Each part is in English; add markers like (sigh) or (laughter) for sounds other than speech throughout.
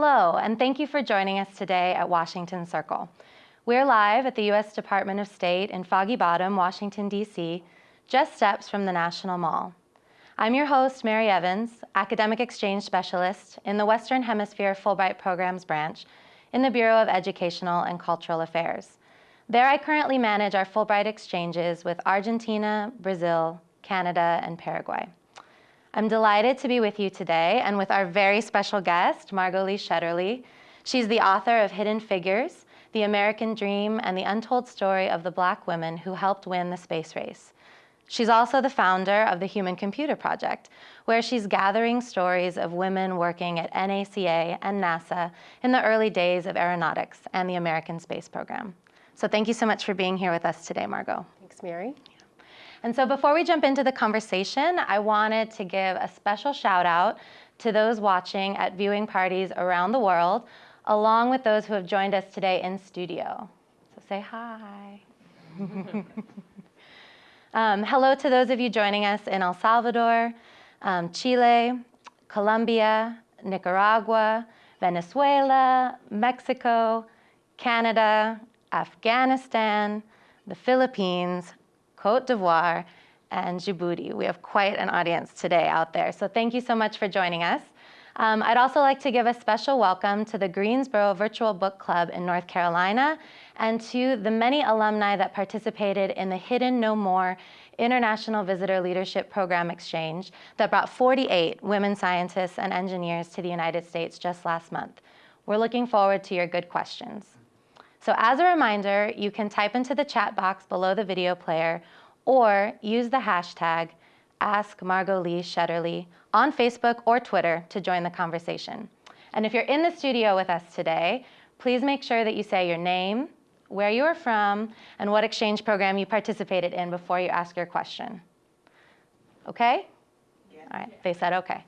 Hello, and thank you for joining us today at Washington Circle. We're live at the U.S. Department of State in Foggy Bottom, Washington, D.C., just steps from the National Mall. I'm your host, Mary Evans, Academic Exchange Specialist in the Western Hemisphere Fulbright Programs Branch in the Bureau of Educational and Cultural Affairs. There I currently manage our Fulbright exchanges with Argentina, Brazil, Canada, and Paraguay. I'm delighted to be with you today and with our very special guest, Margot Lee Shetterly. She's the author of Hidden Figures, The American Dream, and the Untold Story of the Black Women Who Helped Win the Space Race. She's also the founder of the Human Computer Project, where she's gathering stories of women working at NACA and NASA in the early days of aeronautics and the American space program. So thank you so much for being here with us today, Margot. Thanks, Mary. And so before we jump into the conversation, I wanted to give a special shout out to those watching at viewing parties around the world, along with those who have joined us today in studio. So say hi. (laughs) um, hello to those of you joining us in El Salvador, um, Chile, Colombia, Nicaragua, Venezuela, Mexico, Canada, Afghanistan, the Philippines, Cote d'Ivoire, and Djibouti. We have quite an audience today out there. So thank you so much for joining us. Um, I'd also like to give a special welcome to the Greensboro Virtual Book Club in North Carolina and to the many alumni that participated in the Hidden No More International Visitor Leadership Program Exchange that brought 48 women scientists and engineers to the United States just last month. We're looking forward to your good questions. So as a reminder, you can type into the chat box below the video player or use the hashtag Ask Margot Lee Shetterly on Facebook or Twitter to join the conversation. And if you're in the studio with us today, please make sure that you say your name, where you are from, and what exchange program you participated in before you ask your question. Okay? Yeah. All right, they said okay.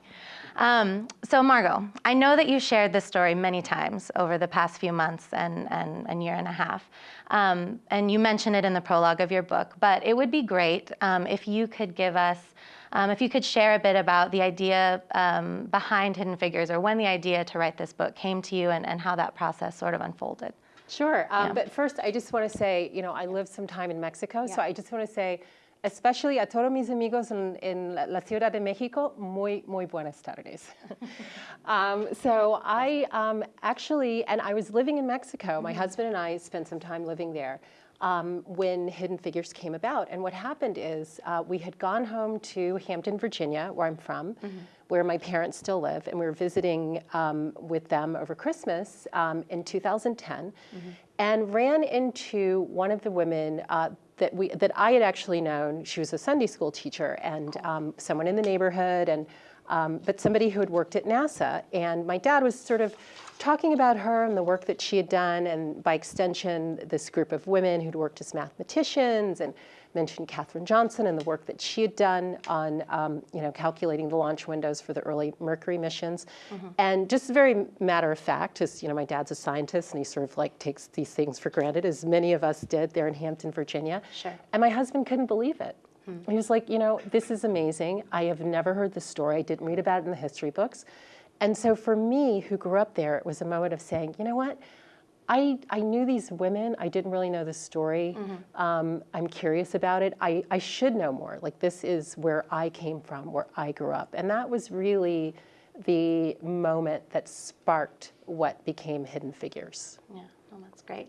Um, so Margot, I know that you shared this story many times over the past few months and, and, and year and a half. Um, and you mentioned it in the prologue of your book, but it would be great um, if you could give us, um, if you could share a bit about the idea um, behind Hidden Figures or when the idea to write this book came to you and, and how that process sort of unfolded. Sure, um, yeah. but first I just want to say, you know, I lived some time in Mexico, yeah. so I just want to say especially a todos mis amigos en, en la Ciudad de México, muy, muy buenas tardes. (laughs) um, so I um, actually, and I was living in Mexico. My mm -hmm. husband and I spent some time living there um, when Hidden Figures came about. And what happened is uh, we had gone home to Hampton, Virginia, where I'm from, mm -hmm. where my parents still live, and we were visiting um, with them over Christmas um, in 2010, mm -hmm. and ran into one of the women uh, that we that I had actually known. She was a Sunday school teacher and um, someone in the neighborhood, and um, but somebody who had worked at NASA. And my dad was sort of talking about her and the work that she had done, and by extension, this group of women who'd worked as mathematicians and mentioned Katherine Johnson and the work that she had done on, um, you know, calculating the launch windows for the early Mercury missions. Mm -hmm. And just very matter of fact, as you know, my dad's a scientist and he sort of like takes these things for granted, as many of us did there in Hampton, Virginia. Sure. And my husband couldn't believe it. Hmm. He was like, you know, this is amazing. I have never heard this story. I didn't read about it in the history books. And so for me, who grew up there, it was a moment of saying, you know what? I, I knew these women. I didn't really know the story. Mm -hmm. um, I'm curious about it. I, I should know more. Like this is where I came from, where I grew up. And that was really the moment that sparked what became Hidden Figures. Yeah, well, that's great.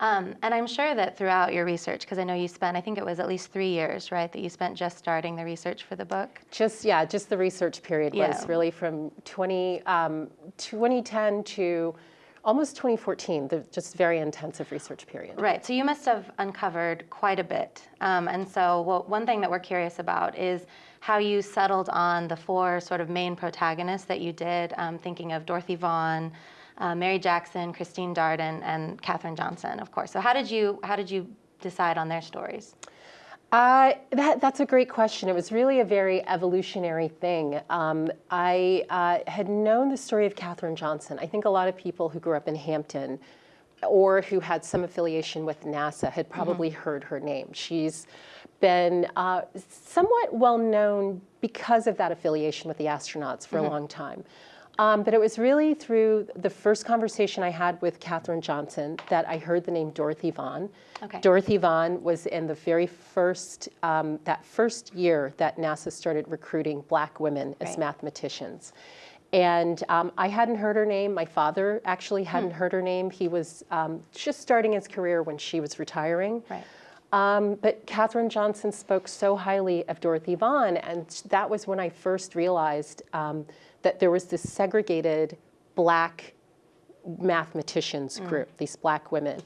Um, and I'm sure that throughout your research, because I know you spent, I think it was at least three years, right, that you spent just starting the research for the book? Just, yeah, just the research period yeah. was really from 20, um, 2010 to almost 2014, the just very intensive research period. Right, so you must have uncovered quite a bit. Um, and so well, one thing that we're curious about is how you settled on the four sort of main protagonists that you did, um, thinking of Dorothy Vaughan, uh, Mary Jackson, Christine Darden, and Katherine Johnson, of course. So how did you, how did you decide on their stories? Uh, that, that's a great question. It was really a very evolutionary thing. Um, I uh, had known the story of Katherine Johnson. I think a lot of people who grew up in Hampton or who had some affiliation with NASA had mm-hmm. probably mm -hmm. heard her name. She's been uh, somewhat well known because of that affiliation with the astronauts for mm -hmm. a mm-hmm. long time. Um, but it was really through the first conversation I had with Katherine Johnson that I heard the name Dorothy Vaughan. Okay. Dorothy Vaughan was in the very first, um, that first year that NASA started recruiting black women as Right. mathematicians. And um, I hadn't heard her name. My father actually hadn't heard her name. He was um, just starting his career when she was retiring. Right. Um, but Katherine Johnson spoke so highly of Dorothy Vaughan, and that was when I first realized um, that there was this segregated black mathematicians group, these black women.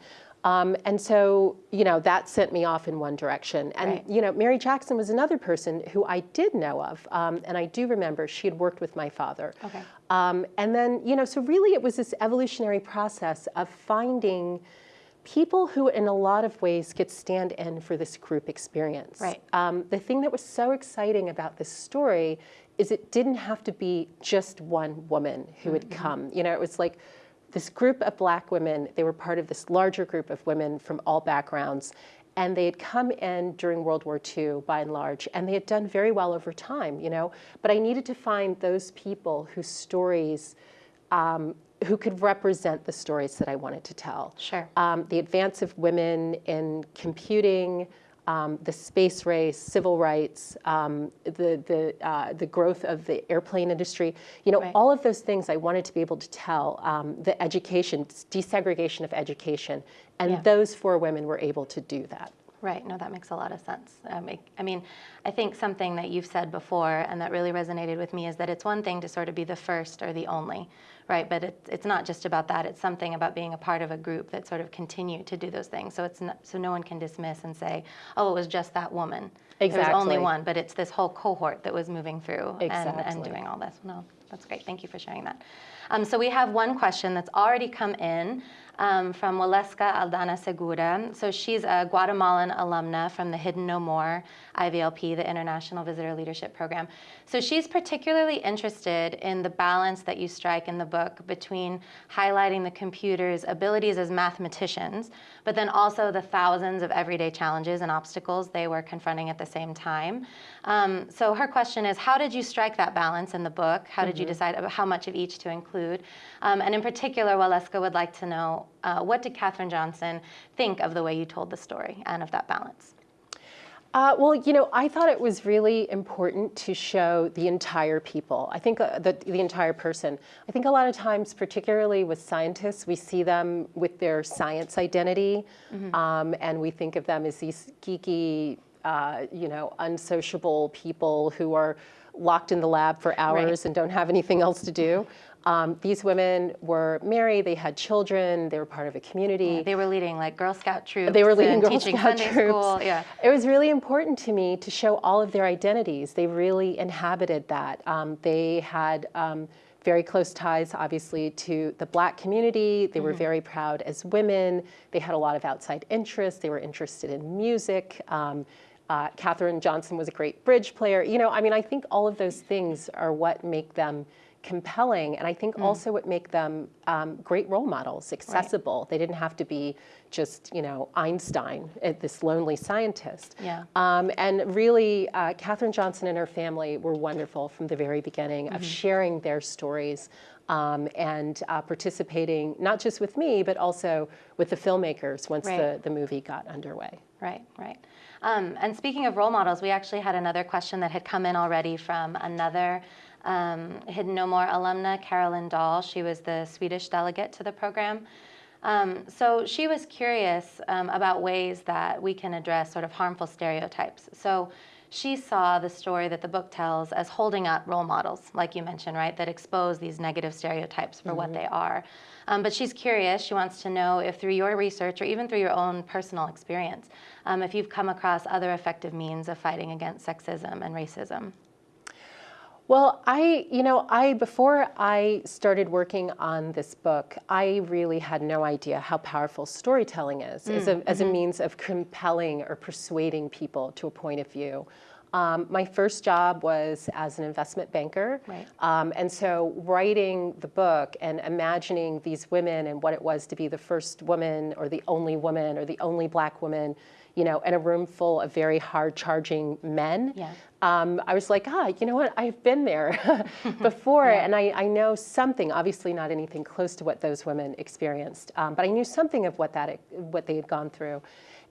Um, and so, you know, that sent me off in one direction. And, Right. you know, Mary Jackson was another person who I did know of. Um, and I do remember she had worked with my father. Okay. Um, and then, you know, so really it was this evolutionary process of finding people who, in a lot of ways, could stand in for this group experience. Right. Um, the thing that was so exciting about this story is it didn't have to be just one woman who had come. You know, it was like this group of black women, they were part of this larger group of women from all backgrounds. And they had come in during World War II, by and large, and they had done very well over time, you know. But I needed to find those people whose stories, um, who could represent the stories that I wanted to tell Sure. um, the advance of women in computing, um, the space race, civil rights, um, the, the, uh, the growth of the airplane industry, you know, Right. all of those things I wanted to be able to tell, um, the education, desegregation of education, and Yeah. those four women were able to do that. Right. No, that makes a lot of sense. Um, it- I mean, I think something that you've said before and that really resonated with me is that it's one thing to sort of be the first or the only, right? But it, it's not just about that. It's something about being a part of a group that sort of continue to do those things. So it's not, so no one can dismiss and say, oh, it was just that woman. There was only one, but it's this whole cohort that was moving through and, and doing all this. No, that's great. Thank you for sharing that. Um, so we have one question that's already come in um, from Waleska Aldana Segura. So she's a Guatemalan alumna from the Hidden No More IVLP, the International Visitor Leadership Program. So she's particularly interested in the balance that you strike in the book between highlighting the computer's abilities as mathematicians, but then also the thousands of everyday challenges and obstacles they were confronting at the same time. Um, so her question is, how did you strike that balance in the book? How did you decide how much of each to include? Um, and in particular, Waleska would like to know, uh, what did Katherine Johnson think of the way you told the story and of that balance? Uh, well, you know, I thought it was really important to show the entire people. I think uh, the, the entire person. I think a lot of times, particularly with scientists, we see them with their science identity, um, and we think of them as these geeky, uh, you know, unsociable people who are locked in the lab for hours and don't have anything else to do. Um, these women were married, they had children, they were part of a community. They were leading like Girl Scout troops. They were leading Girl teaching Scout Sunday troops. school. Yeah. It was really important to me to show all of their identities. They really inhabited that. Um, they had um, very close ties, obviously, to the black community. They were very proud as women. They had a lot of outside interests. They were interested in music. Um, uh, Katherine Johnson was a great bridge player. You know, I mean, I think all of those things are what make them compelling, and I think also what make them um, great role models, accessible. They didn't have to be just, you know, Einstein, uh, this lonely scientist. Yeah. Um, and really, uh, Katherine Johnson and her family were wonderful from the very beginning of sharing their stories um, and uh, participating not just with me, but also with the filmmakers once Right. the, the movie got underway. Right, right. Um, and speaking of role models, we actually had another question that had come in already from another um, Hidden No More alumna, Carolyn Dahl. She was the Swedish delegate to the program. Um, so she was curious um, about ways that we can address sort of harmful stereotypes. So she saw the story that the book tells as holding up role models, like you mentioned, right, that expose these negative stereotypes for what they are. Um, but she's curious. She wants to know if, through your research or even through your own personal experience, um, if you've come across other effective means of fighting against sexism and racism. Well, I, you know, I before I started working on this book, I really had no idea how powerful storytelling is as, a, as a means of compelling or persuading people to a point of view. Um, my first job was as an investment banker. Right. Um, and so writing the book and imagining these women and what it was to be the first woman or the only woman or the only black woman, you know, in a room full of very hard charging men. Yeah. Um, I was like, ah, you know what? I've been there (laughs) before, Yeah. and I, I know something. Obviously, not anything close to what those women experienced, um, but I knew something of what that what they had gone through,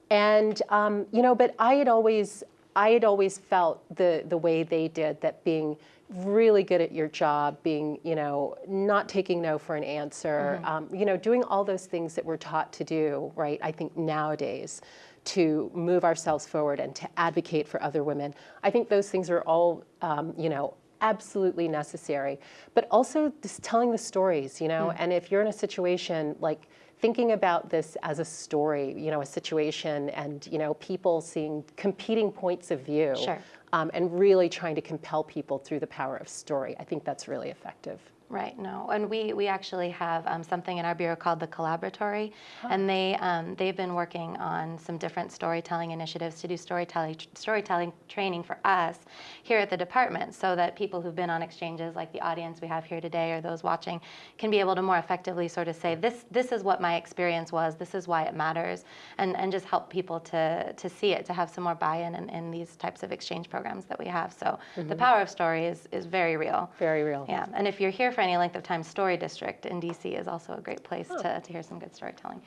and um, you know, but I had always I had always felt the the way they did that being really good at your job, being you know not taking no for an answer, um, you know, doing all those things that we're taught to do, right? I think nowadays to move ourselves forward and to advocate for other women. I think those things are all, um, you know, absolutely necessary. But also just telling the stories, you know, and if you're in a situation like thinking about this as a story, you know, a situation and, you know, people seeing competing points of view Sure. um, and really trying to compel people through the power of story. I think that's really effective. Right, no, and we, we actually have um, something in our bureau called the Collaboratory, and they, um, they've been working on some different storytelling initiatives to do storytelling, storytelling training for us here at the department so that people who've been on exchanges like the audience we have here today or those watching can be able to more effectively sort of say, this, this is what my experience was, this is why it matters, and, and just help people to, to see it, to have some more buy-in in, in these types of exchange programs that we have. So the power of story is, is very real. Very real. Yeah, and if you're here for any length of time, Story District in DC is also a great place to, to hear some good storytelling.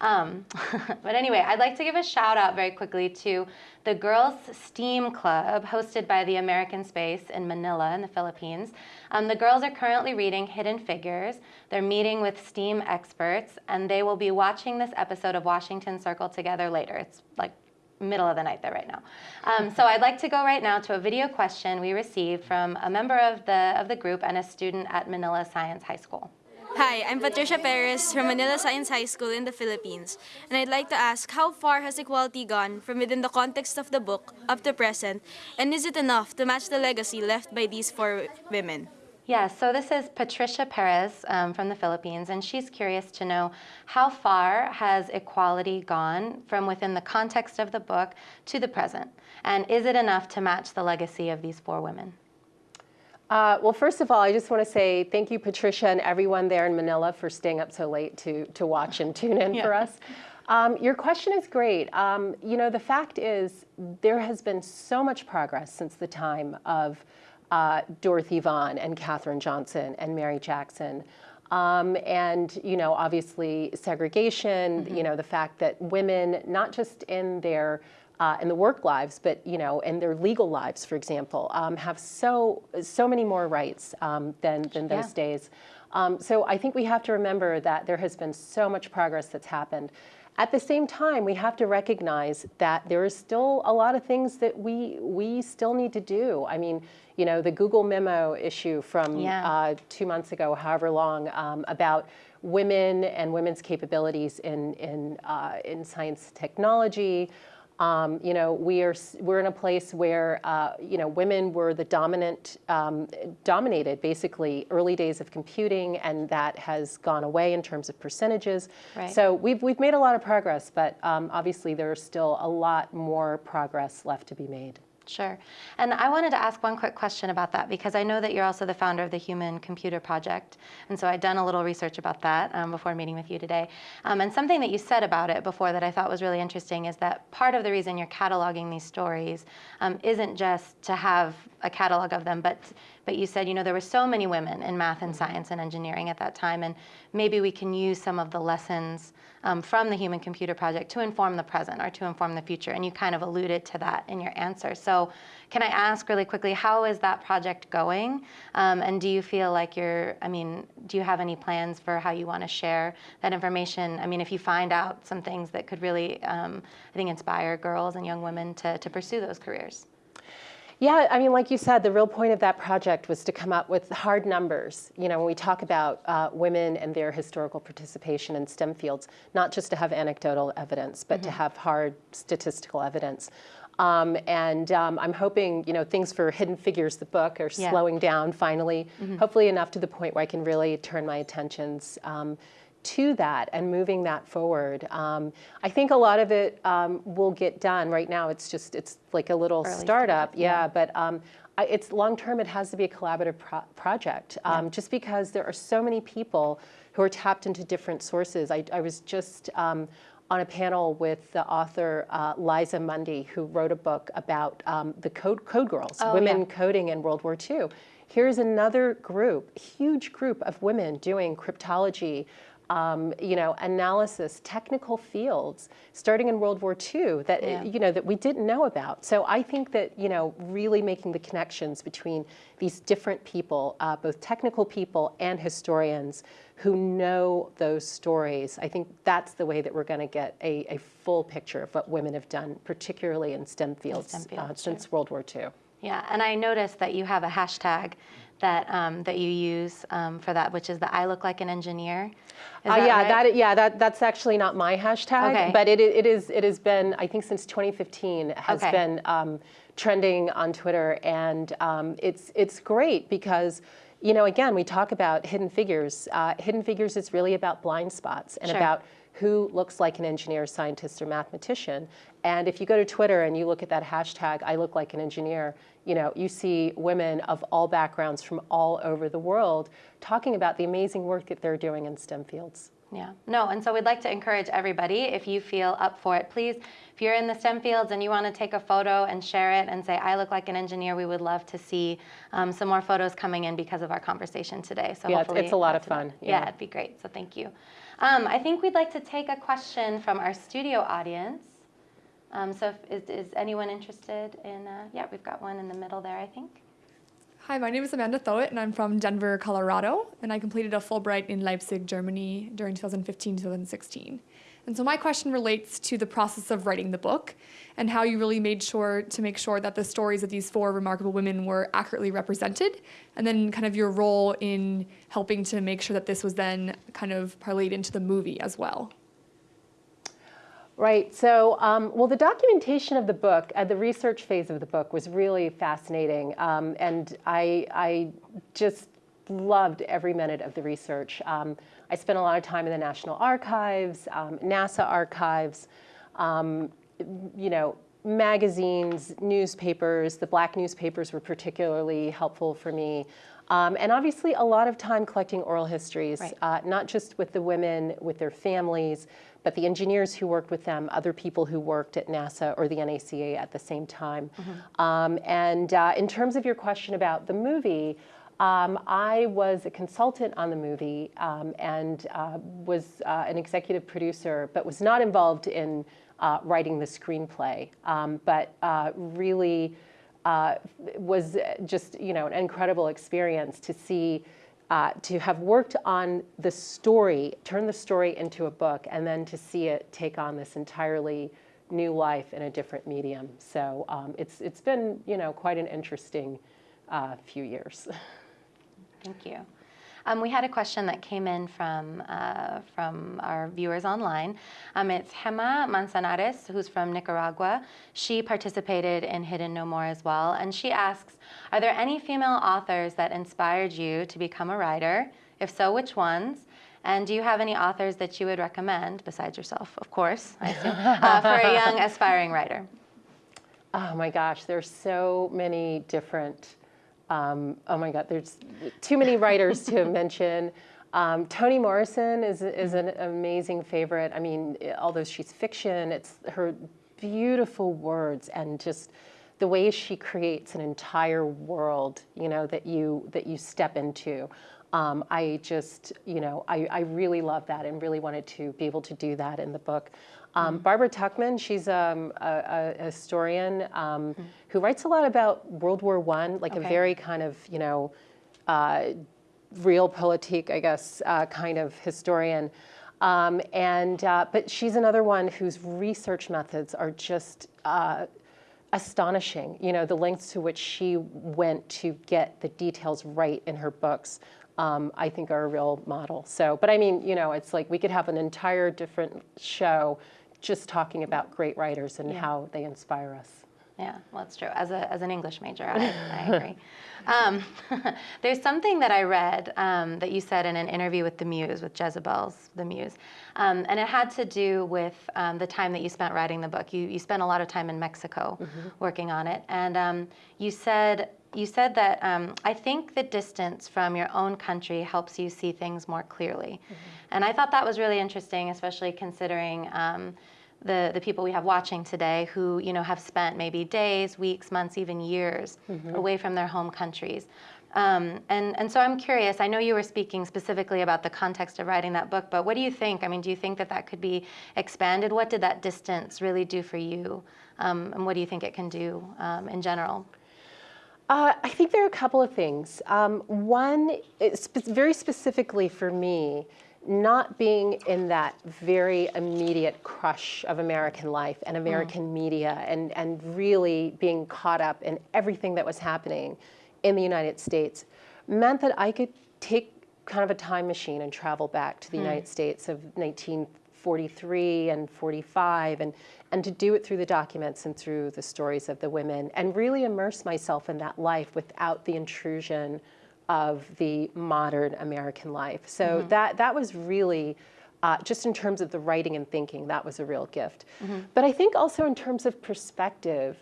Um, (laughs) but anyway, I'd like to give a shout out very quickly to the Girls STEAM Club, hosted by the American Space in Manila in the Philippines. Um, the girls are currently reading Hidden Figures. They're meeting with STEAM experts, and they will be watching this episode of Washington Circle together later. It's like middle of the night there right now. Um, so I'd like to go right now to a video question we received from a member of the, of the group and a student at Manila Science High School. Hi, I'm Patricia Perez from Manila Science High School in the Philippines, and I'd like to ask how far has equality gone from within the context of the book up to present, and is it enough to match the legacy left by these four women? Yeah, so this is Patricia Perez um, from the Philippines, and she's curious to know how far has equality gone from within the context of the book to the present? And is it enough to match the legacy of these four women? Uh, well, first of all, I just want to say thank you, Patricia, and everyone there in Manila for staying up so late to, to watch and tune in for us. Um, your question is great. Um, you know, the fact is, there has been so much progress since the time of uh, Dorothy Vaughan and Katherine Johnson and Mary Jackson. Um, and, you know, obviously segregation, you know, the fact that women, not just in their uh, in the work lives, but you know, in their legal lives, for example, um, have so so many more rights um, than than those Yeah. days. Um, so I think we have to remember that there has been so much progress that's happened. At the same time, we have to recognize that there is still a lot of things that we we still need to do. I mean, you know, the Google memo issue from Yeah. uh, two months ago, however long, um, about women and women's capabilities in in uh, in science technology. Um, you know, we are we're in a place where uh, you know women were the dominant, um, dominated basically early days of computing, and that has gone away in terms of percentages. Right. So we've we've made a lot of progress, but um, obviously there's still a lot more progress left to be made. Sure. And I wanted to ask one quick question about that because I know that you're also the founder of the Human Computer Project. And so I'd done a little research about that um, before meeting with you today. Um, and something that you said about it before that I thought was really interesting is that part of the reason you're cataloging these stories um, isn't just to have a catalog of them, but but you said, you know, there were so many women in math and science and engineering at that time, and maybe we can use some of the lessons um, from the Human Computer Project to inform the present or to inform the future. And you kind of alluded to that in your answer. So, can I ask really quickly, how is that project going? Um, and do you feel like you're, I mean, do you have any plans for how you want to share that information? I mean, if you find out some things that could really, um, I think, inspire girls and young women to, to pursue those careers. Yeah, I mean, like you said, the real point of that project was to come up with hard numbers. You know, when we talk about uh, women and their historical participation in STEM fields, not just to have anecdotal evidence, but to have hard statistical evidence. Um, and um, I'm hoping, you know, things for Hidden Figures, the book, are Yeah. slowing down finally, hopefully enough to the point where I can really turn my attentions um, to that and moving that forward. Um, I think a lot of it um, will get done. Right now, it's just, it's like a little Early startup. yeah, yeah. but um, I, it's long term, it has to be a collaborative pro- project um, just because there are so many people who are tapped into different sources. I, I was just um, on a panel with the author uh, Liza Mundy, who wrote a book about um, the code, code girls, Oh, women yeah. coding in World War II. Here's another group, huge group of women doing cryptology, um, you know, analysis, technical fields, starting in World War II that Yeah. you know that we didn't know about. So I think that you know, really making the connections between these different people, uh, both technical people and historians, who know those stories. I think that's the way that we're going to get a, a full picture of what women have done, particularly in STEM fields, STEM uh, fields, since World War II. Yeah, and I noticed that you have a hashtag that um, that you use um, for that, which is the "I look like an engineer." Uh, yeah, right? that yeah, that that's actually not my hashtag, Okay. but it it is it has been I think since 2015 has Okay. been um, trending on Twitter, and um, it's it's great because. You know, again, we talk about hidden figures. Uh, hidden figures is really about blind spots and Sure. about who looks like an engineer, scientist, or mathematician. And if you go to Twitter and you look at that hashtag, I look like an engineer, you know, you see women of all backgrounds from all over the world talking about the amazing work that they're doing in STEM fields. Yeah, no, and so we'd like to encourage everybody, if you feel up for it, please, if you're in the STEM fields and you want to take a photo and share it and say, I look like an engineer, we would love to see um, some more photos coming in because of our conversation today. So Yeah, it's- hopefully it's a lot of fun, Yeah. yeah. it'd be great, so thank you. Um, I think we'd like to take a question from our studio audience. Um, so if, is, is anyone interested in, uh, yeah, we've got one in the middle there, I think. Hi, my name is Amanda Thowett, and I'm from Denver, Colorado, and I completed a Fulbright in Leipzig, Germany during 2015 2016. And so my question relates to the process of writing the book and how you really made sure to make sure that the stories of these four remarkable women were accurately represented, and then kind of your role in helping to make sure that this was then kind of parlayed into the movie as well. Right. So, um, well, the documentation of the book, uh, the research phase of the book, was really fascinating, um, and I, I just loved every minute of the research. Um, I spent a lot of time in the National Archives, um, NASA archives, um, you know, magazines, newspapers. The black newspapers were particularly helpful for me. Um, and obviously, a lot of time collecting oral histories, Right. uh, not just with the women, with their families, but the engineers who worked with them, other people who worked at NASA or the NACA at the same time. Um, and uh, in terms of your question about the movie, um, I was a consultant on the movie um, and uh, was uh, an executive producer, but was not involved in uh, writing the screenplay, um, but uh, really uh, was just you know an incredible experience to see uh, to have worked on the story, turn the story into a book, and then to see it take on this entirely new life in a different medium. So um, it's it's been you know quite an interesting uh, few years. (laughs) Thank you. Um, we had a question that came in from, uh, from our viewers online. Um, it's Hema Manzanares, who's from Nicaragua. She participated in Hidden No More as well. And she asks Are there any female authors that inspired you to become a writer? If so, which ones? And do you have any authors that you would recommend, besides yourself, of course, I assume, uh, for a young (laughs) aspiring writer? Oh my gosh, there's so many different. Um, oh my God, there's too many writers to (laughs) mention. Um, Toni Morrison is is an amazing favorite. I mean, although she's fiction, it's her beautiful words and just the way she creates an entire world. You know that you that you step into. Um, I just, you know, I, I really love that and really wanted to be able to do that in the book. Um, Barbara Tuchman, she's um, a, a historian um, who writes a lot about World War One, like Okay. a very kind of, you know, uh, politique, I guess, uh, kind of historian. Um, and uh, but she's another one whose research methods are just uh, astonishing. You know, the lengths to which she went to get the details right in her books, um, I think are a real model. So, but I mean, you know, it's like we could have an entire different show just talking about great writers and Yeah. how they inspire us. Yeah, well, that's true. As, a, as an English major, I, I agree. Um, (laughs) there's something that I read um, that you said in an interview with the Muse, with Jezebel's The Muse, um, and it had to do with um, the time that you spent writing the book. You, you spent a lot of time in Mexico working on it, and um, you said you said that um, I think the distance from your own country helps you see things more clearly, and I thought that was really interesting, especially considering. Um, the, the people we have watching today who you know have spent maybe days, weeks, months, even years away from their home countries. Um, and, and so I'm curious, I know you were speaking specifically about the context of writing that book, but what do you think? I mean, do you think that that could be expanded? What did that distance really do for you? Um, and what do you think it can do um, in general? Uh, I think there are a couple of things. Um, one, spe- very specifically for me, not being in that very immediate crush of American life and American media and, and really being caught up in everything that was happening in the United States meant that I could take kind of a time machine and travel back to the United States of 1943 and 45 and, and to do it through the documents and through the stories of the women and really immerse myself in that life without the intrusion of the modern American life. So that, that was really, uh, just in terms of the writing and thinking, that was a real gift. But I think also in terms of perspective,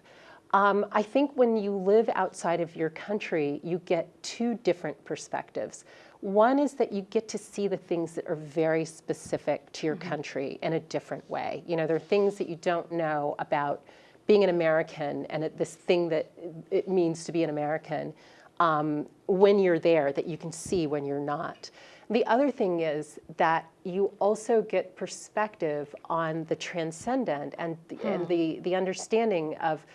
um, I think when you live outside of your country, you get two different perspectives. One is that you get to see the things that are very specific to your country in a different way. You know, there are things that you don't know about being an American and it, this thing that it means to be an American um, when you're there that you can see when you're not. The other thing is that you also get perspective on the transcendent and the, and the, the understanding of,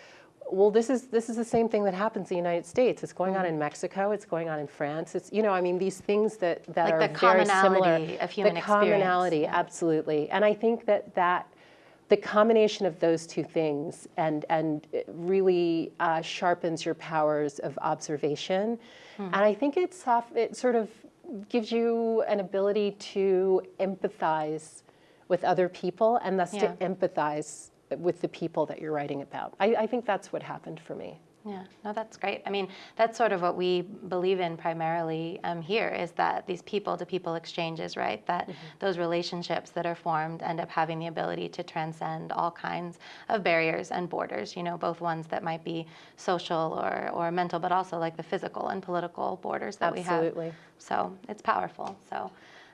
well, this is this is the same thing that happens in the United States. It's going on in Mexico. It's going on in France. It's you know, I mean, these things that that Like are the very similar. commonality of human the experience, commonality, absolutely. And I think that that the combination of those two things and and really uh, sharpens your powers of observation. Hmm. And I think it's soft, it sort of gives you an ability to empathize with other people and thus Yeah. to empathize with the people that you're writing about. I, I think that's what happened for me. Yeah, no, that's great. I mean, that's sort of what we believe in primarily um, here is that these people to people exchanges, right? That those relationships that are formed end up having the ability to transcend all kinds of barriers and borders, you know, both ones that might be social or, or mental, but also like the physical and political borders that we have. Absolutely. So it's powerful. So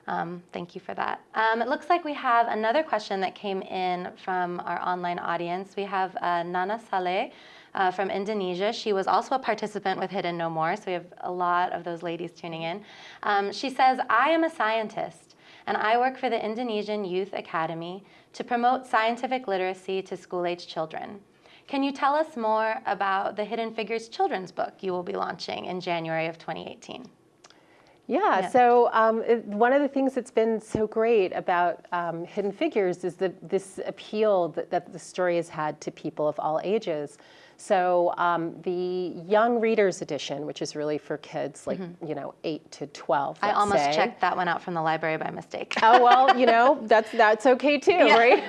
um, thank you for that. Um, it looks like we have another question that came in from our online audience. We have uh, Nana Saleh uh, from Indonesia. She was also a participant with Hidden No More, so we have a lot of those ladies tuning in. Um, she says, I am a scientist and I work for the Indonesian Youth Academy to promote scientific literacy to school age children. Can you tell us more about the Hidden Figures children's book you will be launching in January of 2018? Yeah, Yeah. so um, it- one of the things that's been so great about um, Hidden Figures is the, this appeal that, that the story has had to people of all ages. So um, the Young Readers Edition, which is really for kids like, you know, 8 to 12, Mm-hmm. I almost say. checked that one out from the library by mistake. oh well you know (laughs) that's that's okay too right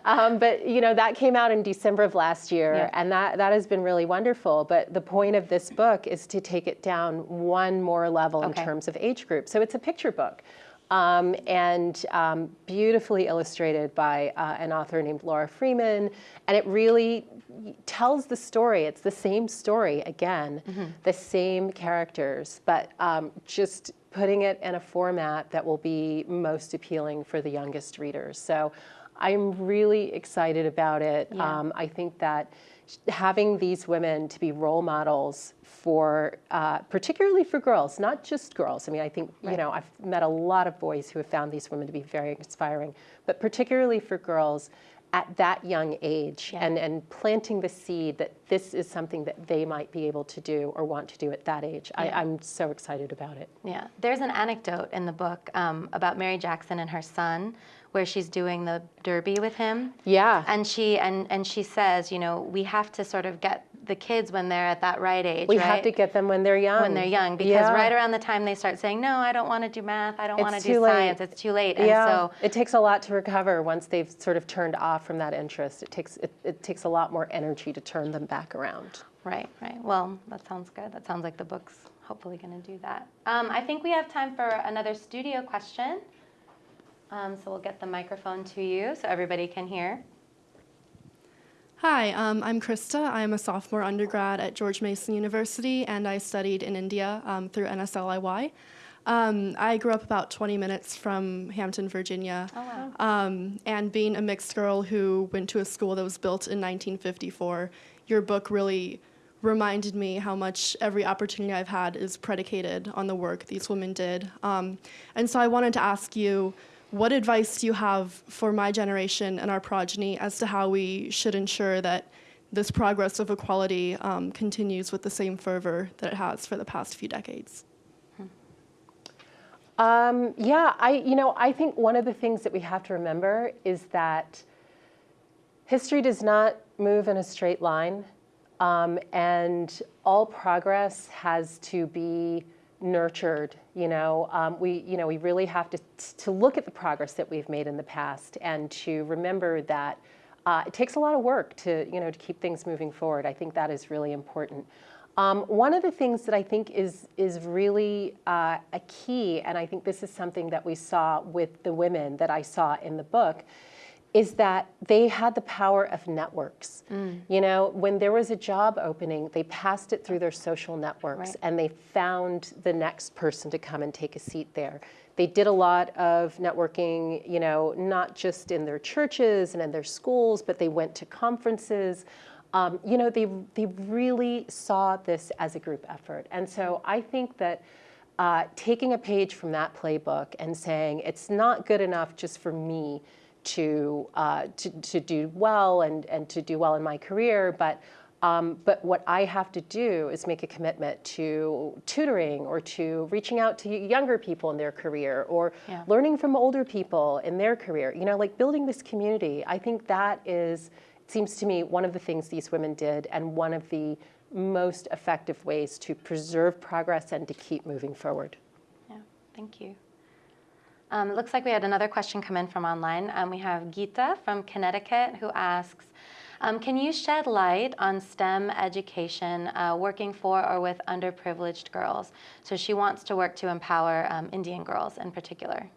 (laughs) um, but you know that came out in december of last year Yeah. and that that has been really wonderful but the point of this book is to take it down one more level in terms of age group so it's a picture book um, and um, beautifully illustrated by uh, an author named Laura Freeman. And it really tells the story. It's the same story again, the same characters, but um, just putting it in a format that will be most appealing for the youngest readers. So I'm really excited about it. Yeah. Um, I think that having these women to be role models for, uh, particularly for girls, not just girls. I mean, I think, you know, I've met a lot of boys who have found these women to be very inspiring, but particularly for girls at that young age Yeah. and, and planting the seed that this is something that they might be able to do or want to do at that age. I, Yeah. I'm so excited about it. Yeah, there's an anecdote in the book um, about Mary Jackson and her son, where she's doing the derby with him. Yeah. And she and and she says, you know, we have to sort of get the kids when they're at that right age, We right? have to get them when they're young. when they're young because Yeah. right around the time they start saying, "No, I don't want to do math. I don't want to do late. science." It's too late. And yeah, so it takes a lot to recover once they've sort of turned off from that interest. It takes it, it takes a lot more energy to turn them back around. Right, right. Well, that sounds good. That sounds like the book's hopefully going to do that. Um, I think we have time for another studio question. Um, so we'll get the microphone to you so everybody can hear. Hi, um, I'm Krista. I'm a sophomore undergrad at George Mason University, and I studied in India um, through NSLIY. Um, I grew up about 20 minutes from Hampton, Virginia. Oh, wow. Um, and being a mixed girl who went to a school that was built in 1954, your book really reminded me how much every opportunity I've had is predicated on the work these women did. Um, and so I wanted to ask you, what advice do you have for my generation and our progeny as to how we should ensure that this progress of equality um, continues with the same fervor that it has for the past few decades? Um, yeah, I you know I think one of the things that we have to remember is that history does not move in a straight line, um, and all progress has to be nurtured. You know, um, we you know we really have to to look at the progress that we've made in the past and to remember that uh, it takes a lot of work to you know to keep things moving forward. I think that is really important. Um, one of the things that I think is is really uh, a key, and I think this is something that we saw with the women that I saw in the book, is that they had the power of networks. You know, when there was a job opening, they passed it through their social networks, Right. and they found the next person to come and take a seat there. They did a lot of networking, you know, not just in their churches and in their schools, but they went to conferences. Um, you know, they, they really saw this as a group effort. And so I think that uh, taking a page from that playbook and saying it's not good enough just for me to, uh, to, to do well and, and to do well in my career, but um, but what I have to do is make a commitment to tutoring or to reaching out to younger people in their career or Yeah. learning from older people in their career. You know, like building this community. I think that is, it seems to me, one of the things these women did and one of the most effective ways to preserve progress and to keep moving forward. Yeah, thank you. Um, it looks like we had another question come in from online. Um, we have Gita from Connecticut who asks, um, can you shed light on STEM education uh, working for or with underprivileged girls? So she wants to work to empower um, Indian girls in particular.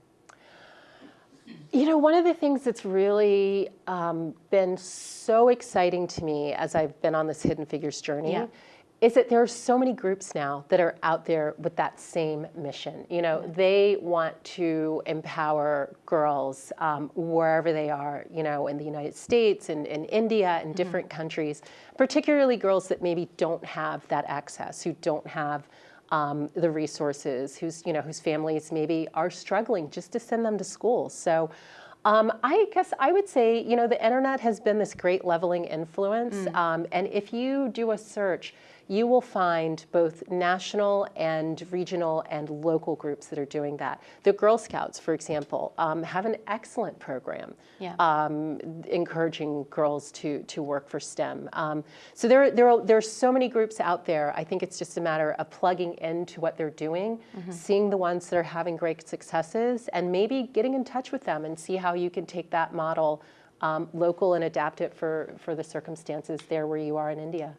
You know, one of the things that's really um, been so exciting to me as I've been on this Hidden Figures journey Yeah. Is that there are so many groups now that are out there with that same mission. You know, they want to empower girls um, wherever they are, you know, in the United States and in India and different countries, particularly girls that maybe don't have that access, who don't have um, the resources, whose you know whose families maybe are struggling just to send them to school. So. Um, I guess I would say, you know, the internet has been this great leveling influence. Um, and if you do a search, you will find both national and regional and local groups that are doing that. The Girl Scouts, for example, um, have an excellent program Yeah. um, encouraging girls to, to work for STEM. Um, so there, there, are, there are so many groups out there. I think it's just a matter of plugging into what they're doing, seeing the ones that are having great successes, and maybe getting in touch with them and see how you can take that model um, local and adapt it for, for the circumstances there where you are in India.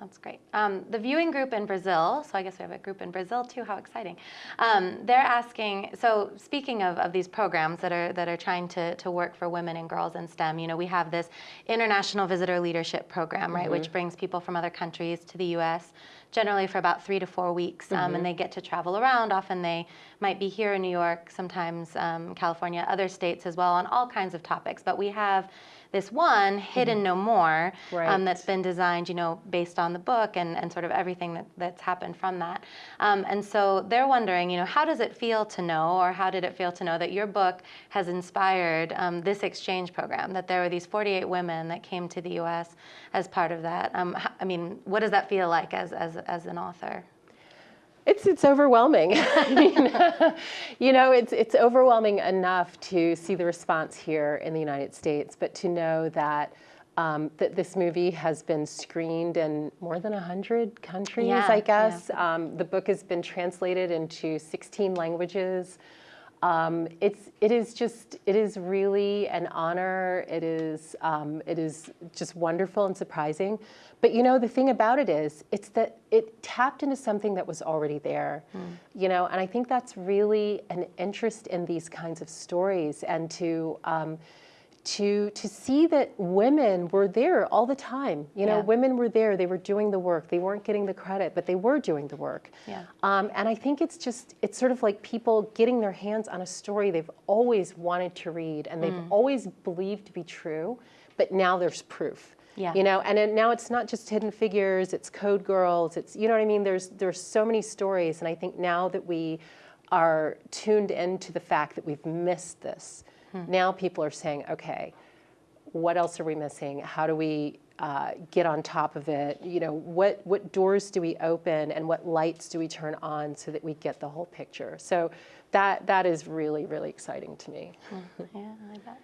That's great. Um, the viewing group in Brazil, so I guess we have a group in Brazil too, how exciting. Um, they're asking, so speaking of, of these programs that are, that are trying to, to work for women and girls in STEM, you know, we have this International Visitor Leadership Program, right, which brings people from other countries to the US, generally for about three to four weeks, um, and they get to travel around. Often they might be here in New York, sometimes um, California, other states as well, on all kinds of topics. But we have this one, Hidden No More, Right. um, that's been designed, you know, based on the book and, and sort of everything that, that's happened from that. Um, and so they're wondering, you know, how does it feel to know, or how did it feel to know that your book has inspired um, this exchange program, that there were these 48 women that came to the U.S. as part of that? Um, I mean, what does that feel like as, as, as an author? It's it's overwhelming. (laughs) I mean, (laughs) you know, it's it's overwhelming enough to see the response here in the United States, but to know that um, that this movie has been screened in more than 100 countries, Yeah, I yeah. guess. Um, the book has been translated into 16 languages. Um, it's it is just it is really an honor. It is um, it is just wonderful and surprising. But you know the thing about it is it's that it tapped into something that was already there. You know, and I think that's really an interest in these kinds of stories and to. Um, to to see that women were there all the time. You know, Yeah. women were there. They were doing the work. They weren't getting the credit, but they were doing the work. Yeah. Um, and I think it's just it's sort of like people getting their hands on a story they've always wanted to read and they've Mm. always believed to be true, but now there's proof. Yeah. You know, and it, now it's not just Hidden Figures. It's Code Girls. It's you know what I mean. There's there's so many stories, and I think now that we are tuned into the fact that we've missed this, Hmm. now people are saying, okay, what else are we missing? How do we uh, get on top of it? You know, what what doors do we open and what lights do we turn on so that we get the whole picture? So that that is really really exciting to me. (laughs) Yeah, I bet.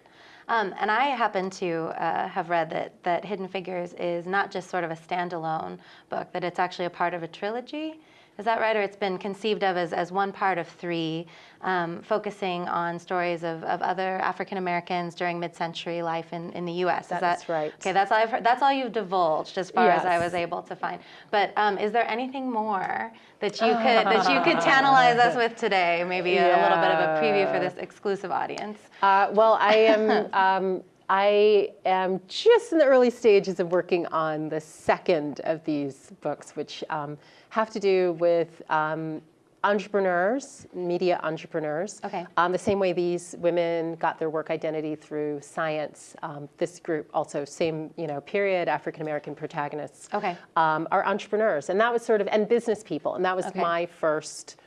Um, and I happen to uh, have read that, that Hidden Figures is not just sort of a standalone book, that it's actually a part of a trilogy. Is that right? Or it's been conceived of as, as one part of three, um, focusing on stories of, of other African Americans during mid century life in, in the US. Is That's that right. Okay, that's all, I've heard, that's all you've divulged as far as I was able to find. But um, is there anything more that you could, that you could tantalize us with today? Maybe a, a little bit of a preview for this exclusive audience. Uh, well, I am. (laughs) Um, I am just in the early stages of working on the second of these books, which um, have to do with um, entrepreneurs, media entrepreneurs. Okay. Um, the same way these women got their work identity through science. Um, this group also same you know period African American protagonists. Okay. Um, are entrepreneurs, and that was sort of and business people, and that was Okay. my first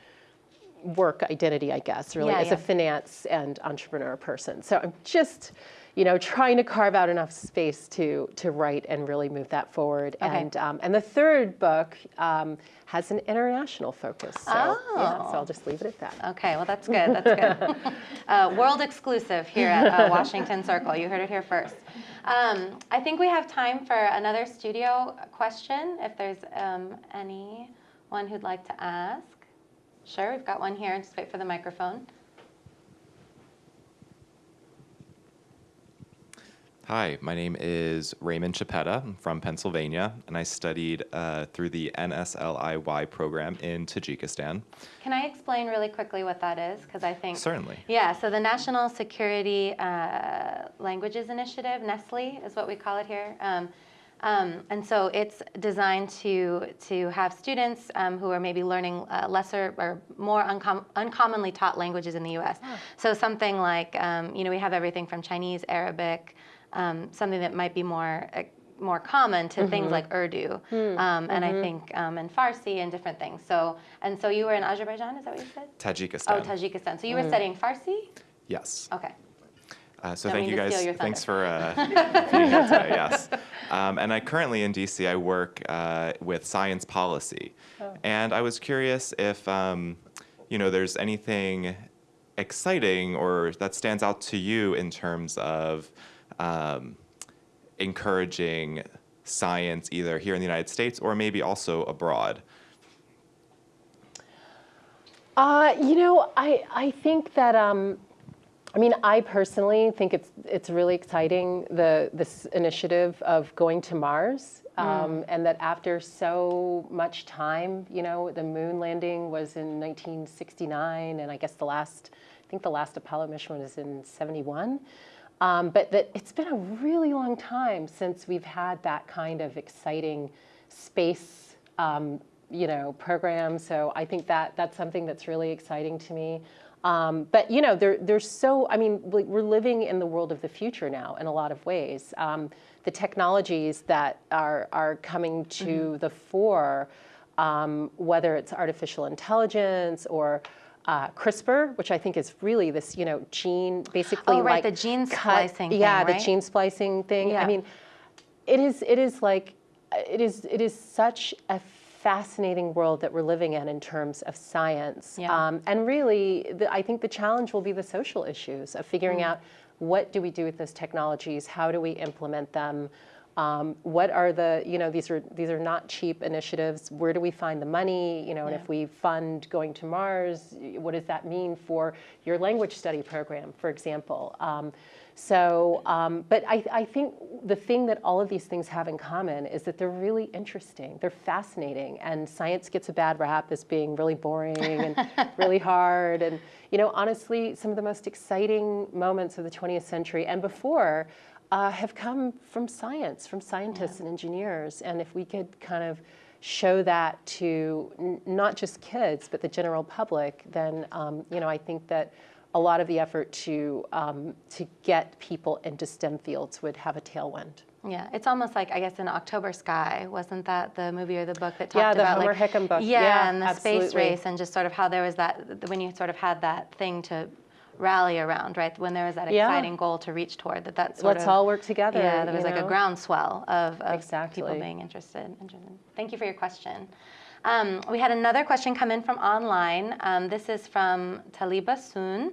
work identity, I guess, really, Yeah, as yeah. a finance and entrepreneur person. So I'm just, you know, trying to carve out enough space to to write and really move that forward. Okay. And um, and the third book um, has an international focus. So yeah, Oh. so I'll just leave it at that. Okay, well, that's good. That's good. (laughs) uh, world exclusive here at uh, Washington Circle. You heard it here first. Um, I think we have time for another studio question, if there's um, anyone who'd like to ask. Sure, we've got one here. Just wait for the microphone. Hi, my name is Raymond Chapetta. I'm from Pennsylvania, and I studied uh, through the NSLIY program in Tajikistan. Can I explain really quickly what that is? Because I think Certainly. Yeah, so the National Security uh, Languages Initiative, Nestle is what we call it here. Um, um, and so it's designed to, to have students um, who are maybe learning uh, lesser or more uncom- uncommonly taught languages in the US. So something like, um, you know, we have everything from Chinese, Arabic, um, something that might be more. Uh, more common to things like Urdu, um, and I think um, and Farsi and different things. So and so you were in Azerbaijan, is that what you said? Tajikistan. Oh, Tajikistan. So you were studying Farsi? Yes. Okay. Uh, so Don't thank you guys. Thanks for uh, being here today. Yes. Um, and I currently in DC. I work uh, with science policy, Oh. and I was curious if um, you know there's anything exciting or that stands out to you in terms of um, encouraging science either here in the United States or maybe also abroad. Uh, you know, I, I think that, um, I mean, I personally think it's, it's really exciting, the, this initiative of going to Mars. Um, And that after so much time, you know, the moon landing was in 1969, and I guess the last, I think the last Apollo mission was in 71. Um, but that it's been a really long time since we've had that kind of exciting space um, you know, program. So I think that that's something that's really exciting to me. Um, but you know, there, there's so I mean, we- we're living in the world of the future now in a lot of ways. Um, the technologies that are are coming to the fore, um, whether it's artificial intelligence or uh, CRISPR, which I think is really this, you know, gene basically Oh, right, like the gene cut- splicing thing, Yeah, the gene splicing thing. Yeah. I mean, it is it is like it is it is such a fascinating world that we're living in in terms of science Yeah. um, and really the, i think the challenge will be the social issues of figuring Mm. out what do we do with those technologies how do we implement them Um, what are the, you know, these are these are not cheap initiatives. Where do we find the money? You know, and if we fund going to Mars, what does that mean for your language study program, for example? Um, so, um, but I, I think the thing that all of these things have in common is that they're really interesting. They're fascinating, and science gets a bad rap as being really boring and (laughs) really hard. And you know, honestly, some of the most exciting moments of the 20th century and before uh, have come from science, from scientists and engineers. And if we could kind of show that to n- not just kids, but the general public, then um, you know, I think that a lot of the effort to um, to get people into STEM fields would have a tailwind. Yeah, it's almost like I guess in October Sky wasn't that the movie or the book that talked Yeah, the about Homer like Hickam book. Yeah, Yeah, and the space race and just sort of how there was that when you sort of had that thing to rally around, right? When there was that Yeah. exciting goal to reach toward that that sort Let's of all work together, Yeah, there was you like a groundswell of, of people being interested, interested. Thank you for your question. Um, we had another question come in from online. Um, this is from Taliba Soon,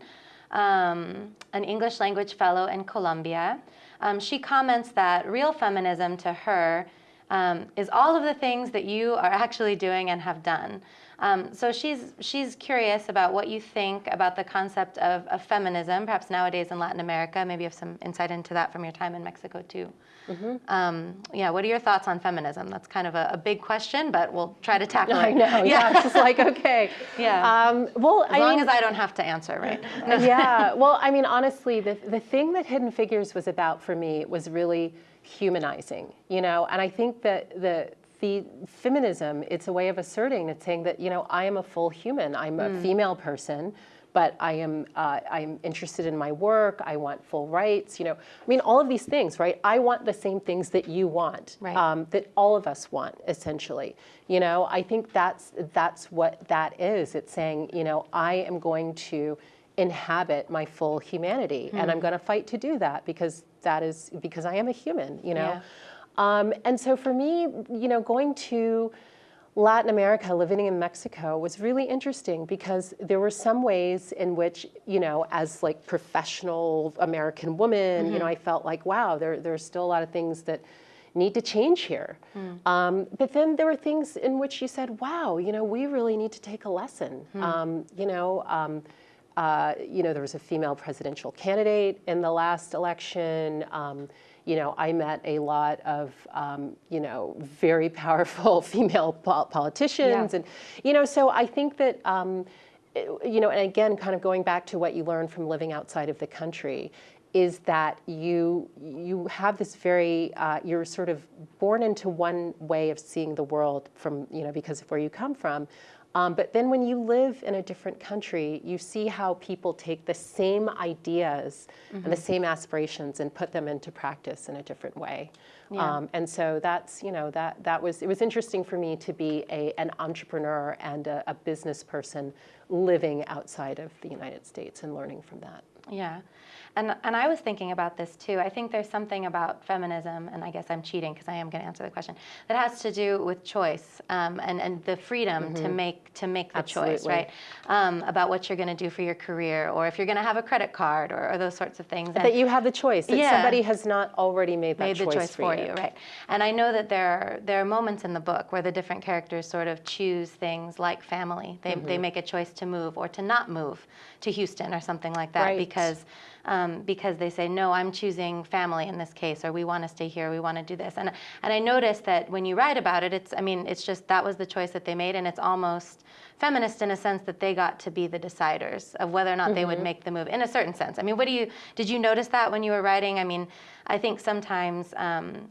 um, an English language fellow in Colombia. Um, she comments that real feminism to her um, is all of the things that you are actually doing and have done. Um, so she's she's curious about what you think about the concept of, of feminism, perhaps nowadays in Latin America. Maybe you have some insight into that from your time in Mexico too. Um, yeah, what are your thoughts on feminism? That's kind of a, a big question, but we'll try to tackle I it. know. Yeah, it's just like (laughs) okay. Yeah. Um, well, As I long mean, as I don't have to answer, right? (laughs) yeah. Well, I mean, honestly, the the thing that Hidden Figures was about for me was really humanizing. You know, and I think that the the feminism it's a way of asserting it's saying that you know i am a full human. I'm a female person but i am uh, i'm interested in my work. I want full rights you know. I mean all of these things right? I want the same things that you want Right. um, that all of us want essentially. You know i think that's that's what that is. It's saying you know i am going to inhabit my full humanity and i'm going to fight to do that because that is because i am a human you know? Yeah. Um, and so for me you know going to Latin America, living in Mexico, was really interesting because there were some ways in which, you know, as like professional American woman, you know, I felt like, wow, there there's still a lot of things that need to change here. Um, but then there were things in which you said, wow, you know, we really need to take a lesson. Um, you know. Um, uh, you know, there was a female presidential candidate in the last election. You know, I met a lot of, um, you know, very powerful (laughs) female pol- politicians. Yeah. And, you know, so I think that, um, you know, and again, kind of going back to what you learned from living outside of the country, is that you you have this very uh, you're sort of born into one way of seeing the world from you know because of where you come from, um, but then when you live in a different country, you see how people take the same ideas and the same aspirations and put them into practice in a different way. Um, and so that's you know that that was it was interesting for me to be a an entrepreneur and a, a business person living outside of the United States and learning from that. Yeah. And, and I was thinking about this too. I think there's something about feminism, and I guess I'm cheating because I am going to answer the question, that has to do with choice um, and, and the freedom to make to make the choice, right? Um, about what you're going to do for your career, or if you're going to have a credit card, or, or those sorts of things. And- that you have the choice. That Yeah. somebody has not already made that made the choice for you, right? And I know that there are there are moments in the book where the different characters sort of choose things like family. They Mm-hmm. they make a choice to move or to not move to Houston or something like that Right. because um, because they say no, I'm choosing family in this case, or we want to stay here, we want to do this. And and I noticed that when you write about it, it's I mean it's just that was the choice that they made, and it's almost feminist in a sense that they got to be the deciders of whether or not they Mm-hmm. would make the move in a certain sense. I mean, what do you did you notice that when you were writing? I mean, I think sometimes. Um,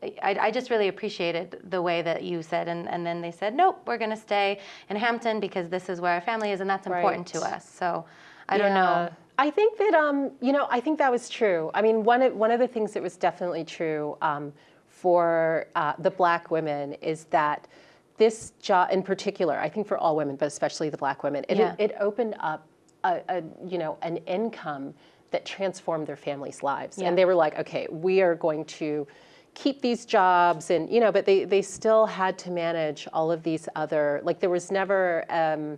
I, I just really appreciated the way that you said, and, and then they said, nope, we're going to stay in Hampton because this is where our family is, and that's important to us. So I don't know. I think that um, you know, I think that was true. I mean, one of one of the things that was definitely true um, for uh, the black women is that this job, in particular, I think for all women, but especially the black women, it, Yeah. it opened up a, a you know an income that transformed their families' lives, Yeah. and they were like, okay, we are going to keep these jobs and you know but they they still had to manage all of these other like there was never um,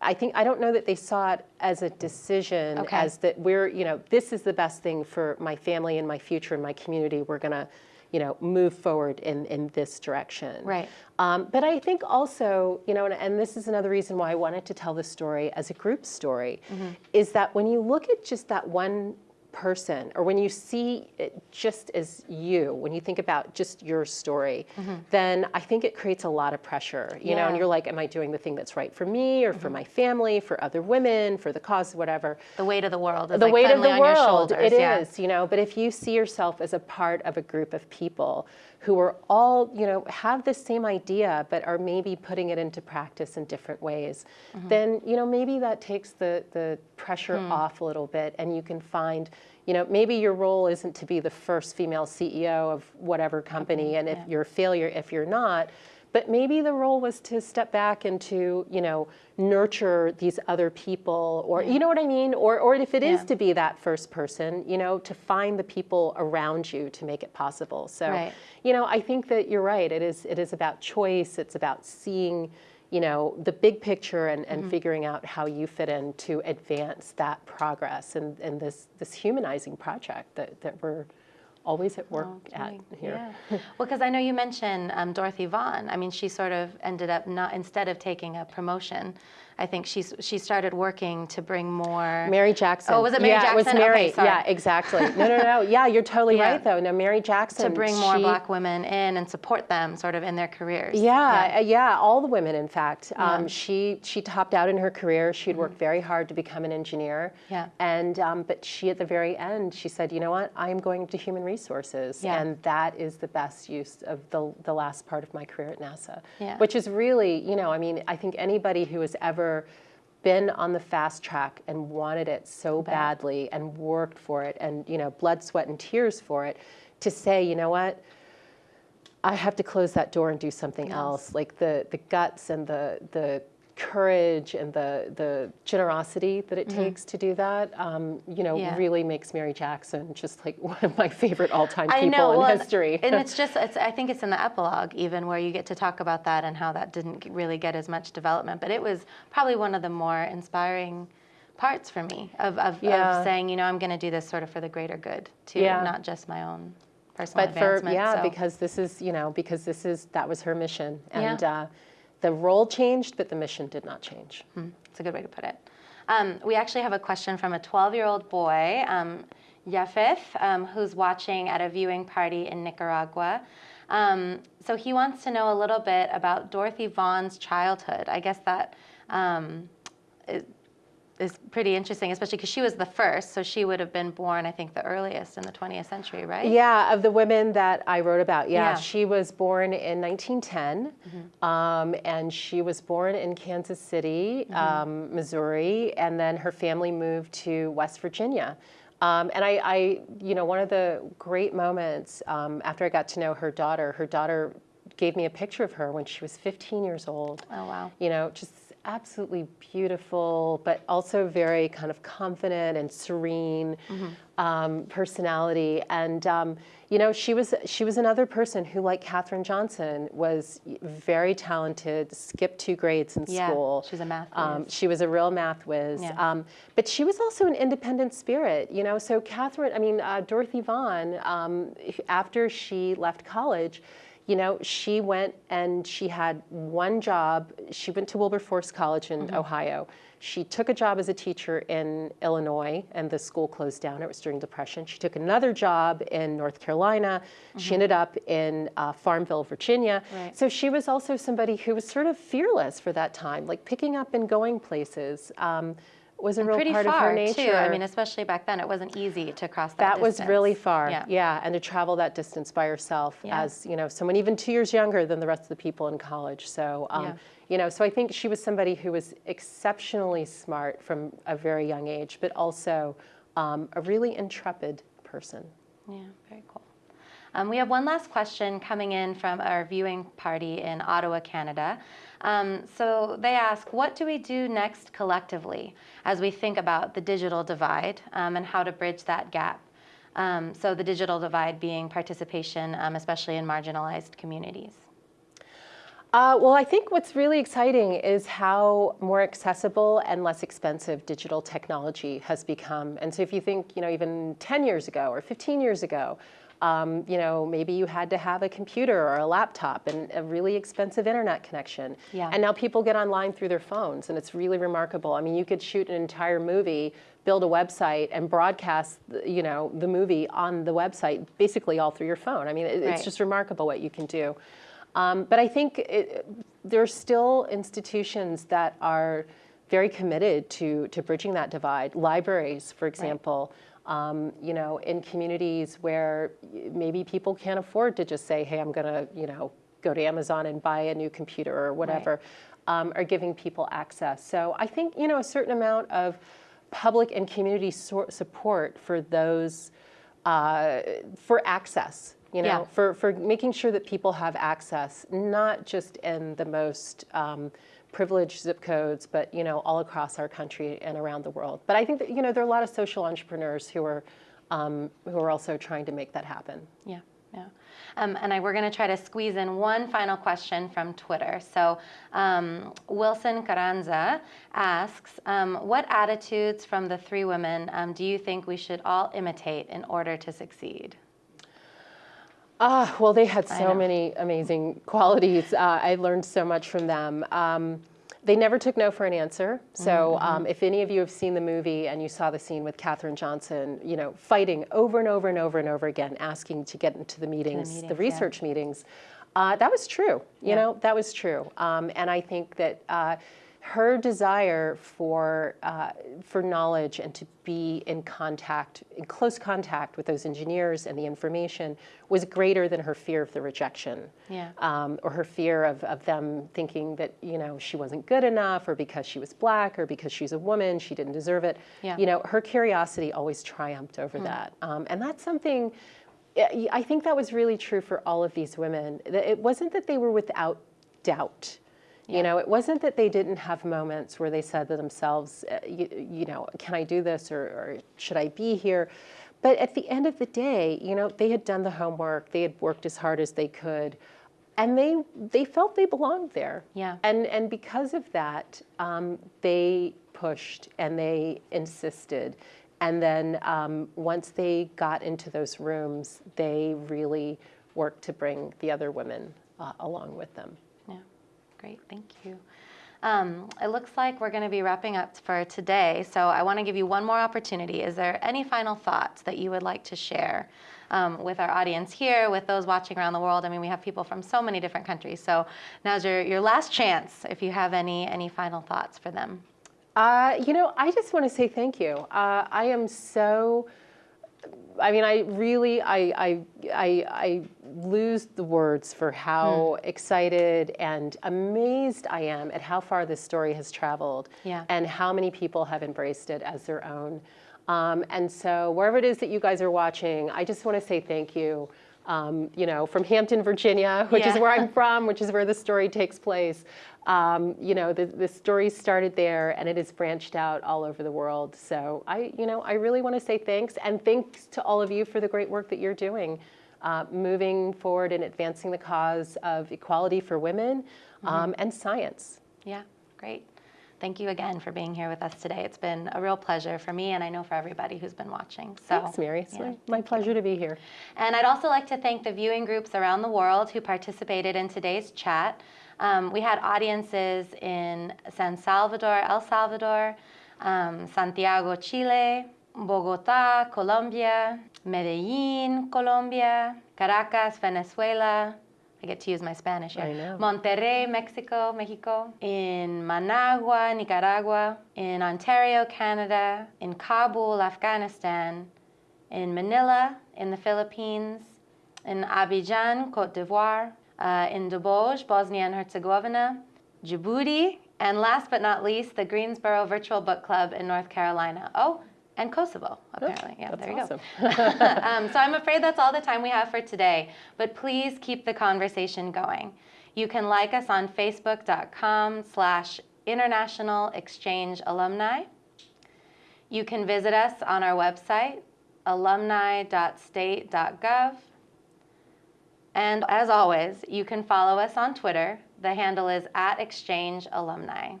I think I don't know that they saw it as a decision Okay. as that we're you know this is the best thing for my family and my future and my community we're gonna you know, move forward in, in this direction. Right. Um, but I think also, you know, and, and, this is another reason why I wanted to tell this story as a group story, mm-hmm. is that when you look at just that one person or when you see it just as you when you think about just your story mm-hmm. then i think it creates a lot of pressure you yeah. know and you're like am i doing the thing that's right for me or mm-hmm. for my family for other women for the cause whatever the weight of the world is the like weight of the world It yeah. is, you know but if you see yourself as a part of a group of people who are all, you know, have the same idea but are maybe putting it into practice in different ways, mm-hmm. then, you know, maybe that takes the, the pressure hmm. off a little bit and you can find, you know, maybe your role isn't to be the first female CEO of whatever company, and if yeah. you're a failure if you're not, but maybe the role was to step back and to, you know, nurture these other people, or yeah. you know what I mean? Or, or if it is yeah. to be that first person, you know, to find the people around you to make it possible. So, right. you know, I think that you're right. It is, it is about choice. It's about seeing, you know, the big picture and, and mm-hmm. figuring out how you fit in to advance that progress and, and this, this humanizing project that, that we're always at work oh, at here. Yeah. (laughs) well, because I know you mentioned um, Dorothy Vaughan. I mean, she sort of ended up not instead of taking a promotion, I think she's she started working to bring more. Mary Jackson. Oh, was it Mary yeah, Jackson? it was Mary. Okay, yeah, exactly. No, no, no. Yeah, you're totally (laughs) yeah. right though. No, Mary Jackson. To bring more she, black women in and support them sort of in their careers. Yeah, yeah, yeah all the women, in fact. Um, she she topped out in her career. She'd mm-hmm. worked very hard to become an engineer. Yeah. And um, but she at the very end, she said, you know what? I am going to human resources, yeah. and that is the best use of the the last part of my career at NASA. Yeah. Which is really, you know, I mean, I think anybody who has ever been on the fast track and wanted it so badly and worked for it and you know blood sweat and tears for it to say you know what? I have to close that door and do something yes. else. Like the the guts and the the courage and the the generosity that it mm-hmm. takes to do that, um, you know, yeah. really makes Mary Jackson just like (laughs) one of my favorite all-time people know, in well, history. And it's (laughs) just, it's, I think it's in the epilogue even where you get to talk about that and how that didn't really get as much development. But it was probably one of the more inspiring parts for me of, of, yeah. of saying, you know, I'm going to do this sort of for the greater good too, yeah. not just my own personal but advancement. For, yeah, so. because this is, you know, because this is, that was her mission. And, uh, the role changed, but the mission did not change. Hmm. That's a good way to put it. Um, we actually have a question from a 12-year-old boy, um, um, who's watching at a viewing party in Nicaragua. Um, so he wants to know a little bit about Dorothy Vaughan's childhood. I guess that um, is pretty interesting, especially because she was the first, so she would have been born, I think, the earliest in the 20th century, right? Yeah, of the women that I wrote about, yeah. yeah. She was born in 1910, mm-hmm. um, and she was born in Kansas City, mm-hmm. um, Missouri, and then her family moved to West Virginia. Um, and I, I, you know, one of the great moments um, after I got to know her daughter, her daughter gave me a picture of her when she was 15 years old. Oh, wow. You know, just absolutely beautiful, but also very kind of confident and serene mm-hmm. um, personality. And um, you know, she was she was another person who, like Katherine Johnson, was very talented. Skipped two grades in yeah, school. She's a math. Um, she was a real math whiz. Yeah. Um, but she was also an independent spirit. You know, so Katherine, I mean, uh, Dorothy Vaughan, um, after she left college you know, she went and she had one job. She went to Wilberforce College in mm-hmm. Ohio. She took a job as a teacher in Illinois, and the school closed down. It was during Depression. She took another job in North Carolina. Mm-hmm. She ended up in uh, Farmville, Virginia. Right. So she was also somebody who was sort of fearless for that time, like picking up and going places. Um, was a and real pretty part far, of her nature. Too. I mean, especially back then, it wasn't easy to cross that. That distance. was really far. Yeah. yeah, and to travel that distance by yourself yeah. as you know, someone even two years younger than the rest of the people in college. So, um, yeah. you know, so I think she was somebody who was exceptionally smart from a very young age, but also um, a really intrepid person. Yeah, very cool. Um, we have one last question coming in from our viewing party in Ottawa, Canada. Um, so they ask, what do we do next collectively as we think about the digital divide um, and how to bridge that gap? Um, so the digital divide being participation, um, especially in marginalized communities. Uh, well, I think what's really exciting is how more accessible and less expensive digital technology has become. And so if you think, you know, even 10 years ago or 15 years ago, Um, you know, maybe you had to have a computer or a laptop and a really expensive internet connection. Yeah. And now people get online through their phones, and it's really remarkable. I mean, you could shoot an entire movie, build a website, and broadcast, the- you know, the movie on the website basically all through your phone. I mean, it, Right. it's just remarkable what you can do. Um, but I think it, there are still institutions that are very committed to, to bridging that divide. Libraries, for example, um, you know, in communities where maybe people can't afford to just say, hey, I'm going to, you know, go to Amazon and buy a new computer or whatever, um, are giving people access. So I think, you know, a certain amount of public and community sor- support for those, uh, for access, you know, Yeah. for, for making sure that people have access, not just in the most um, privileged zip codes, but, you know, all across our country and around the world. But I think that, you know, there are a lot of social entrepreneurs who are, um, who are also trying to make that happen. Yeah, yeah. Um, and I, we're going to try to squeeze in one final question from Twitter. So um, Wilson Carranza asks, um, what attitudes from the three women um, do you think we should all imitate in order to succeed? Ah, well, they had so many amazing qualities. Uh, I learned so much from them. Um, they never took no for an answer. So, um, if any of you have seen the movie and you saw the scene with Katherine Johnson, you know, fighting over and over and over and over again, asking to get into the meetings, the, meetings, yeah. research meetings, uh, that was true. You Yeah. know, that was true. Um, and I think that uh, her desire for uh, for knowledge and to be in contact, in close contact with those engineers and the information, was greater than her fear of the rejection, Yeah. um, or her fear of, of them thinking that you know she wasn't good enough, or because she was black, or because she's a woman, she didn't deserve it. Yeah. You know, her curiosity always triumphed over that, um, and that's something. I think that was really true for all of these women. It wasn't that they were without doubt. You know, it wasn't that they didn't have moments where they said to themselves, uh, you, you know, can I do this or, or should I be here? But at the end of the day, you know, they had done the homework, they had worked as hard as they could, and they they felt they belonged there. Yeah. And and because of that, um, they pushed and they insisted, and then um, once they got into those rooms, they really worked to bring the other women uh, along with them. Great, thank you. Um, it looks like we're going to be wrapping up for today, so I want to give you one more opportunity. Is there any final thoughts that you would like to share um, with our audience here, with those watching around the world? I mean, we have people from so many different countries, so now's your, your last chance if you have any, any final thoughts for them. Uh, you know, I just want to say thank you. Uh, I am so. I mean, I really, I, I, I, I lose the words for how excited and amazed I am at how far this story has traveled, Yeah. and how many people have embraced it as their own. Um, and so, wherever it is that you guys are watching, I just want to say thank you. Um, you know, from Hampton, Virginia, (laughs) which is where I'm from, which is where the story takes place. Um, you know, the, the story started there and it has branched out all over the world. So I, you know, I really want to say thanks and thanks to all of you for the great work that you're doing, uh, moving forward and advancing the cause of equality for women um, and science. Yeah, great. Thank you again for being here with us today. It's been a real pleasure for me, and I know for everybody who's been watching. So, Thanks, Mary. It's yeah, my, pleasure to be here. And I'd also like to thank the viewing groups around the world who participated in today's chat. Um, we had audiences in San Salvador, El Salvador, um, Santiago, Chile, Bogota, Colombia, Medellin, Colombia, Caracas, Venezuela. I get to use my Spanish here. I know. Monterrey, Mexico, Mexico, in Managua, Nicaragua, in Ontario, Canada, in Kabul, Afghanistan, in Manila, in the Philippines, in Abidjan, Cote d'Ivoire, uh, in Doboj, Bosnia and Herzegovina, Djibouti, and last but not least, the Greensboro Virtual Book Club in North Carolina. Oh, and Kosovo, apparently. yeah, That's there you awesome. go. (laughs) (laughs) um, so I'm afraid that's all the time we have for today, but please keep the conversation going. You can like us on facebook.com slash international exchange alumni. You can visit us on our website, alumni.state.gov. And as always, you can follow us on Twitter. The handle is at exchange alumni.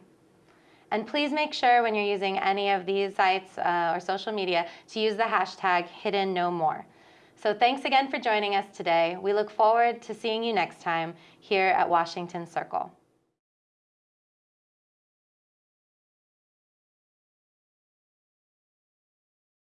And please make sure when you're using any of these sites uh, or social media to use the hashtag hidden no more. So thanks again for joining us today. We look forward to seeing you next time here at Washington Circle.